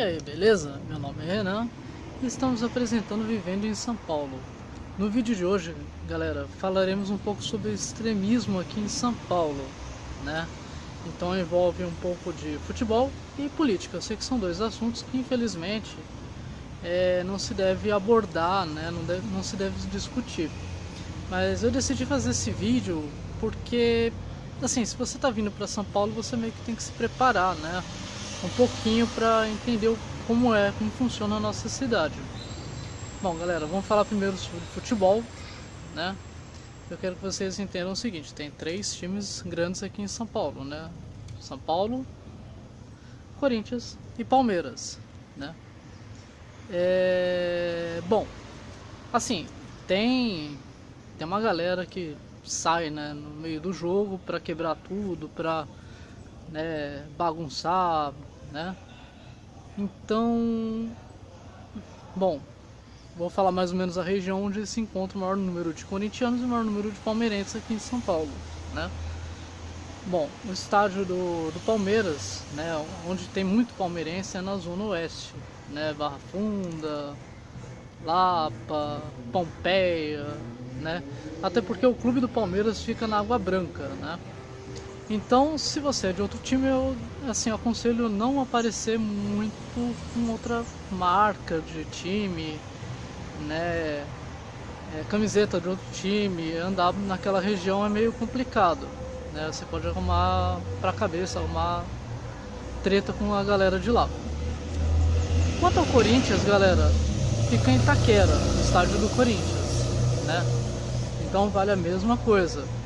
E aí, beleza? Meu nome é Renan e estamos apresentando Vivendo em São Paulo. No vídeo de hoje, galera, falaremos um pouco sobre extremismo aqui em São Paulo, né? Então envolve um pouco de futebol e política. Eu sei que são dois assuntos que infelizmente é, não se deve abordar, né? não, deve, não se deve discutir. Mas eu decidi fazer esse vídeo porque, assim, se você está vindo para São Paulo, você meio que tem que se preparar, né? Um pouquinho para entender como é, como funciona a nossa cidade. Bom, galera, vamos falar primeiro sobre futebol, né? Eu quero que vocês entendam o seguinte, tem três times grandes aqui em São Paulo, né? São Paulo, Corinthians e Palmeiras, né? É... Bom, assim, tem, tem uma galera que sai né, no meio do jogo para quebrar tudo, para né, bagunçar, né? Então, bom, vou falar mais ou menos a região onde se encontra o maior número de corintianos e o maior número de palmeirenses aqui em São Paulo, né? Bom, o estádio do, do Palmeiras, né, onde tem muito palmeirense é na zona oeste, né, Barra Funda, Lapa, Pompeia, né? Até porque o clube do Palmeiras fica na Água Branca, né? Então, se você é de outro time, eu assim, aconselho não aparecer muito com outra marca de time, né? É, camiseta de outro time, andar naquela região é meio complicado, né? Você pode arrumar pra cabeça, arrumar treta com a galera de lá. Quanto ao Corinthians, galera, fica em Itaquera, no estádio do Corinthians, né? Então vale a mesma coisa.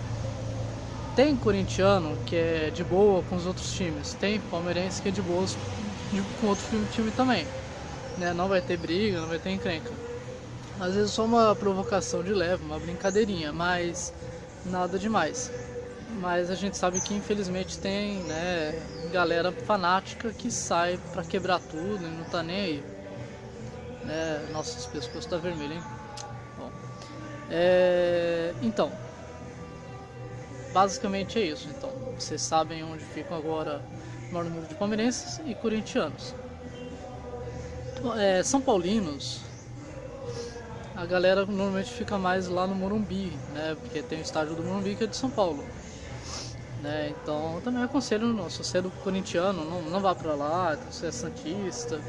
Tem corintiano que é de boa com os outros times, tem palmeirense que é de boa com outro time também. Né? Não vai ter briga, não vai ter encrenca. Às vezes só uma provocação de leve, uma brincadeirinha, mas nada demais. Mas a gente sabe que infelizmente tem né, galera fanática que sai pra quebrar tudo e não tá nem aí. Né? Nossa, esse pescoço tá vermelho, hein? Bom, é... Então, basicamente é isso. Então, vocês sabem onde ficam agora o maior número de palmeirenses e corintianos. É, São Paulinos, a galera normalmente fica mais lá no Morumbi, né? Porque tem o estádio do Morumbi que é de São Paulo. Né? Então, também aconselho, não, se você é do corintiano, não, não vá pra lá, se você é santista,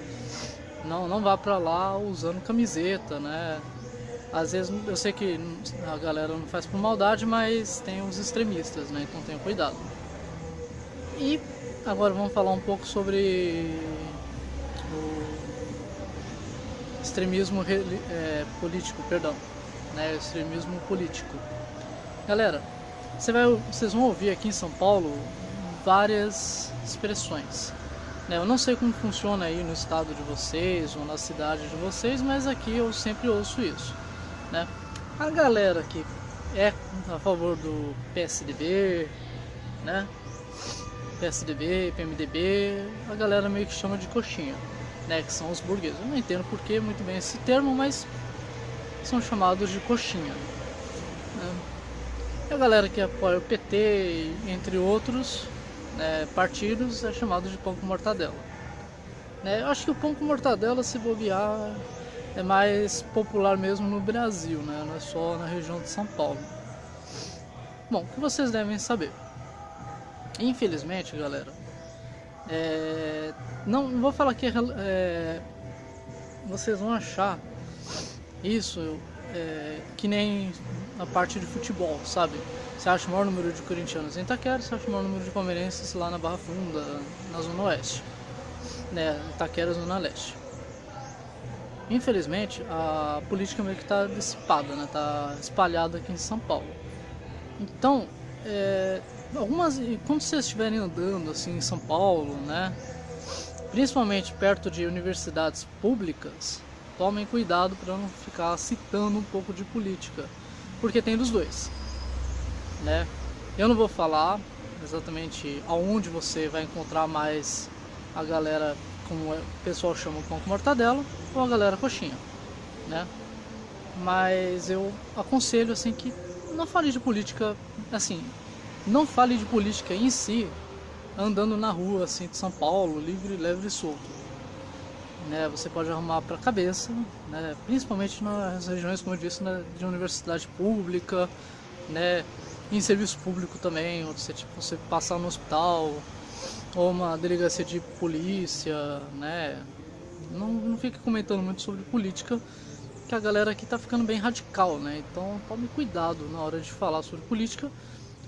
não, não vá pra lá usando camiseta, né? Às vezes eu sei que a galera não faz por maldade, mas tem os extremistas, né? Então tenha cuidado. E agora vamos falar um pouco sobre o extremismo é, político, perdão, né? Extremismo político. Galera, você vai, vocês vão ouvir aqui em São Paulo várias expressões. Né? Eu não sei como funciona aí no estado de vocês ou na cidade de vocês, mas aqui eu sempre ouço isso. Né? A galera que é a favor do PSDB, né? PSDB, PMDB, a galera meio que chama de coxinha, né? Que são os burgueses. Eu não entendo porque muito bem esse termo, mas são chamados de coxinha. Né? E a galera que apoia o PT, entre outros né, partidos, é chamado de pão com mortadela. Né? Eu acho que o pão com mortadela, se bobear, é mais popular mesmo no Brasil, né? não é só na região de São Paulo. Bom, o que vocês devem saber? Infelizmente, galera, é... não, vou falar que é... vocês vão achar isso é... que nem a parte de futebol, sabe? Você acha o maior número de corintianos em Itaquera, você acha o maior número de palmeirenses lá na Barra Funda, na Zona Oeste, né? Itaquera, Zona Leste. Infelizmente, a política meio que está dissipada, né? Está espalhada aqui em São Paulo. Então, é, algumas, quando vocês estiverem andando assim em São Paulo, né? Principalmente perto de universidades públicas, tomem cuidado para não ficar citando um pouco de política, porque tem dos dois, né? Eu não vou falar exatamente aonde você vai encontrar mais a galera como o pessoal chama o pão com mortadela, ou a galera coxinha, né? Mas eu aconselho assim que não fale de política, assim, não fale de política em si andando na rua assim de São Paulo, livre, leve e solto. né, você pode arrumar para a cabeça, né, principalmente nas regiões, como eu disse, né, de universidade pública, né, em serviço público também, onde você, tipo, você passar no hospital, ou uma delegacia de polícia, né, não, não fique comentando muito sobre política, que a galera aqui tá ficando bem radical, né, então tome cuidado na hora de falar sobre política,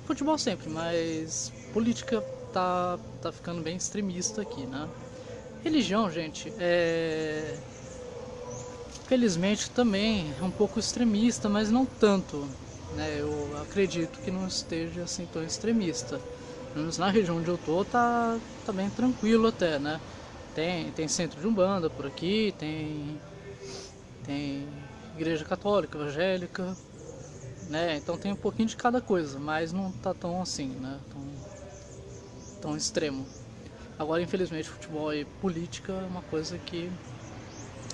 futebol sempre, mas política tá, tá ficando bem extremista aqui, né. Religião, gente, é... Felizmente também é um pouco extremista, mas não tanto. Né? Eu acredito que não esteja assim tão extremista. Pelo menos na região onde eu tô tá, tá bem tranquilo até, né? Tem, tem centro de Umbanda por aqui, tem, tem igreja católica, evangélica, né? Então tem um pouquinho de cada coisa, mas não tá tão assim, né? Tão, tão extremo. Agora, infelizmente, futebol e política é uma coisa que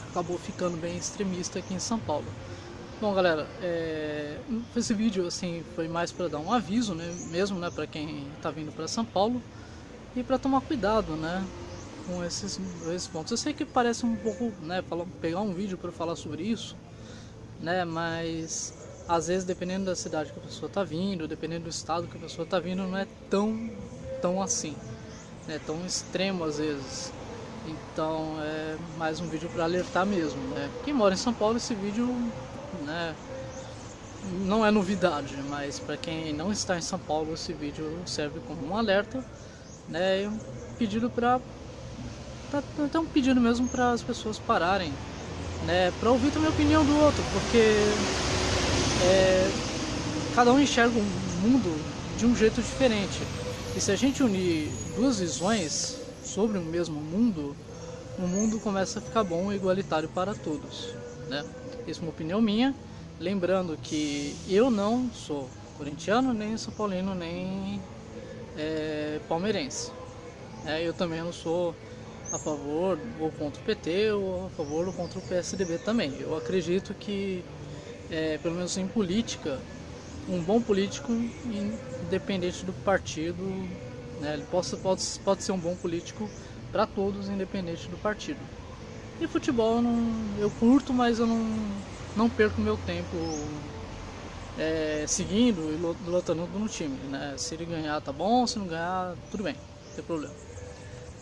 acabou ficando bem extremista aqui em São Paulo. Bom, galera, é, esse vídeo assim foi mais para dar um aviso, né, mesmo, né, para quem está vindo para São Paulo e para tomar cuidado, né, com esses, esses pontos. Eu sei que parece um pouco, né, falar, pegar um vídeo para falar sobre isso, né, mas às vezes dependendo da cidade que a pessoa está vindo, dependendo do estado que a pessoa está vindo, não é tão tão assim né, tão extremo às vezes. Então é mais um vídeo para alertar mesmo. Né? Quem mora em São Paulo, esse vídeo né, não é novidade, mas para quem não está em São Paulo, esse vídeo serve como um alerta né, e um pedido para. Até um pedido mesmo para as pessoas pararem, né, para ouvir também a opinião do outro, porque é, cada um enxerga o mundo de um jeito diferente. E se a gente unir duas visões sobre o mesmo mundo, o mundo começa a ficar bom e igualitário para todos. Né? Isso é uma opinião minha, lembrando que eu não sou corintiano, nem são paulino, nem é, palmeirense. É, eu também não sou a favor ou contra o PT ou a favor ou contra o PSDB também. Eu acredito que, é, pelo menos em política, um bom político, independente do partido, né, ele pode, pode, pode ser um bom político para todos, independente do partido. E futebol não, eu curto, mas eu não, não perco meu tempo é, seguindo e lutando no time. Né? Se ele ganhar, tá bom, se não ganhar, tudo bem, não tem problema.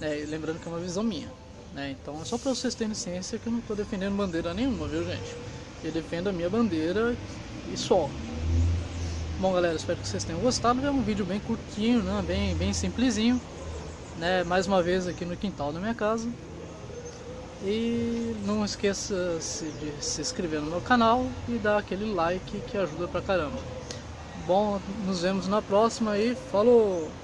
É, lembrando que é uma visão minha. Né? Então é só para vocês terem ciência que eu não estou defendendo bandeira nenhuma, viu gente? Eu defendo a minha bandeira e só. Bom galera, espero que vocês tenham gostado, é um vídeo bem curtinho, né? bem, bem simplesinho, né? mais uma vez aqui no quintal da minha casa. E não esqueça de se inscrever no meu canal e dar aquele like que ajuda pra caramba. Bom, nos vemos na próxima e falou!